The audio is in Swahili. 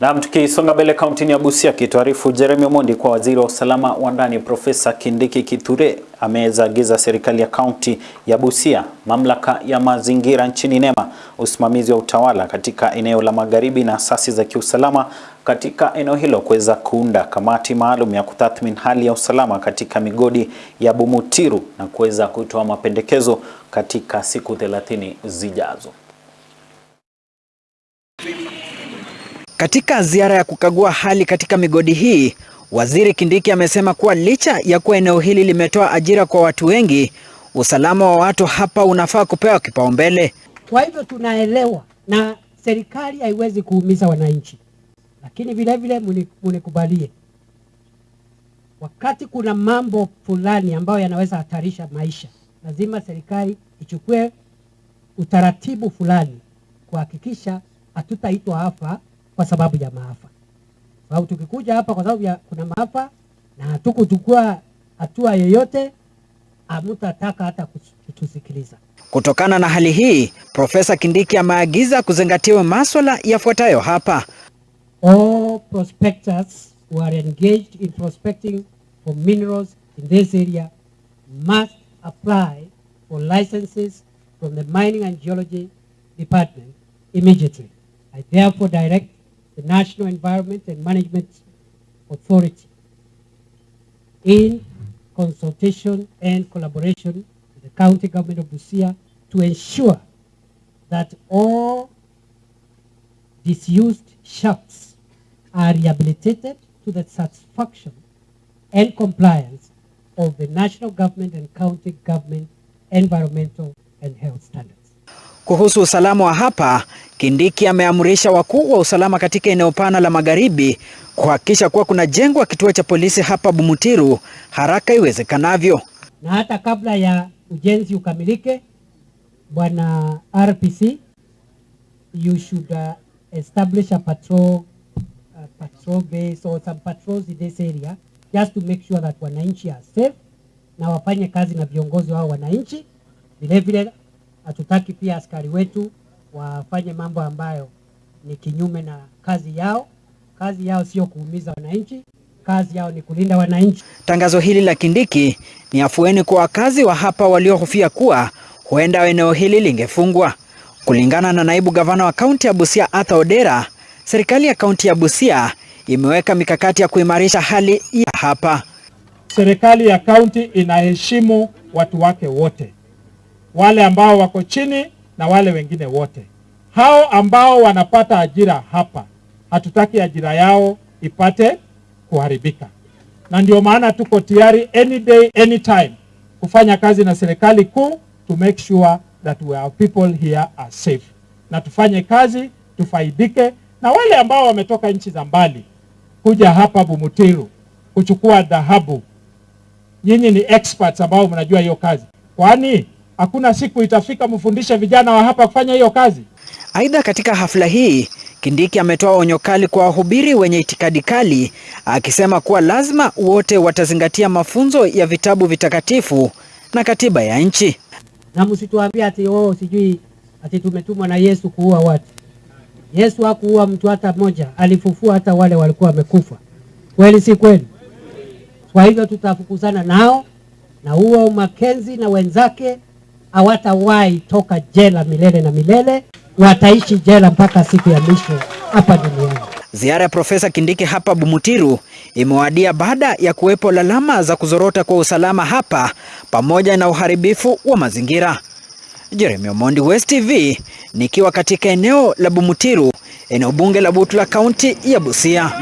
Naam, tukisonga mbele kauntini ya Busia, kituarifu Jeremy Omondi kwa waziri wa usalama wa ndani Profesa Kindiki Kithure amezaagiza serikali ya kaunti ya Busia, mamlaka ya mazingira nchini NEMA, usimamizi wa utawala katika eneo la magharibi na asasi za kiusalama katika eneo hilo kuweza kuunda kamati maalum ya kutathmini hali ya usalama katika migodi ya Bumutiru na kuweza kutoa mapendekezo katika siku 30 zijazo. Katika ziara ya kukagua hali katika migodi hii, Waziri Kindiki amesema kuwa licha ya kuwa eneo hili limetoa ajira kwa watu wengi, usalama wa watu hapa unafaa kupewa kipaumbele. Kwa hivyo tunaelewa na serikali haiwezi kuumiza wananchi, lakini vilevile vile munikubalie, wakati kuna mambo fulani ambayo yanaweza hatarisha maisha, lazima serikali ichukue utaratibu fulani kuhakikisha hatutaitwa hapa kwa sababu ya maafa. Sababu tukikuja hapa kwa sababu ya kuna maafa na hatukuchukua hatua yoyote, hamutataka hata kutusikiliza. Kutokana na hali hii, Profesa Kindiki ameagiza kuzingatiwa maswala yafuatayo hapa. All prospectors who are engaged in prospecting for minerals in this area must apply for licenses from the Mining and Geology Department immediately. I therefore direct the National Environment and Management Authority in consultation and collaboration with the county government of Busia to ensure that all disused shafts are rehabilitated to the satisfaction and compliance of the national government and county government environmental and health standards. Kuhusu usalama wa hapa, Kindiki ameamrisha wakuu wa usalama katika eneo pana la magharibi kuhakikisha kuwa kuna jengwa kituo cha polisi hapa Bumutiru haraka iwezekanavyo. Na hata kabla ya ujenzi ukamilike, bwana RPC, you should uh, establish a patrol, uh, patrol base or some patrols in this area just to make sure that wananchi are safe na wafanye kazi na viongozi wao wananchi. Vilevile hatutaki pia askari wetu wafanye mambo ambayo ni kinyume na kazi yao. Kazi yao sio kuumiza wananchi, kazi yao ni kulinda wananchi. Tangazo hili la Kindiki ni afueni kwa wakazi wa hapa waliohofia kuwa huenda eneo hili lingefungwa. Kulingana na naibu gavana wa kaunti ya Busia Arthur Odera, serikali ya kaunti ya Busia imeweka mikakati ya kuimarisha hali ya hapa. Serikali ya kaunti inaheshimu watu wake wote, wale ambao wako chini na wale wengine wote. Hao ambao wanapata ajira hapa, hatutaki ajira yao ipate kuharibika, na ndio maana tuko tayari any day any time kufanya kazi na serikali kuu to make sure that our people here are safe, na tufanye kazi tufaidike, na wale ambao wametoka nchi za mbali kuja hapa Bumutiru kuchukua dhahabu, nyinyi ni experts ambao mnajua hiyo kazi, kwani hakuna siku itafika mfundishe vijana wa hapa kufanya hiyo kazi. Aidha, katika hafla hii Kindiki ametoa onyo kali kwa wahubiri wenye itikadi kali, akisema kuwa lazima wote watazingatia mafunzo ya vitabu vitakatifu na katiba ya nchi. Na msituambie ati oh, sijui ati tumetumwa na Yesu kuua watu. Yesu hakuua mtu hata mmoja, alifufua hata wale walikuwa wamekufa. Kweli si kweli? Kwa hivyo tutafukuzana nao na huo Makenzi na wenzake hawatawahi toka jela milele na milele, wataishi jela mpaka siku ya mwisho hapa duniani. Ziara ya Profesa Kindiki hapa Bumutiru imewadia baada ya kuwepo lalama za kuzorota kwa usalama hapa pamoja na uharibifu wa mazingira. Jeremy Omondi, West TV, nikiwa katika eneo la Bumutiru, eneo bunge la Butula, kaunti ya Busia.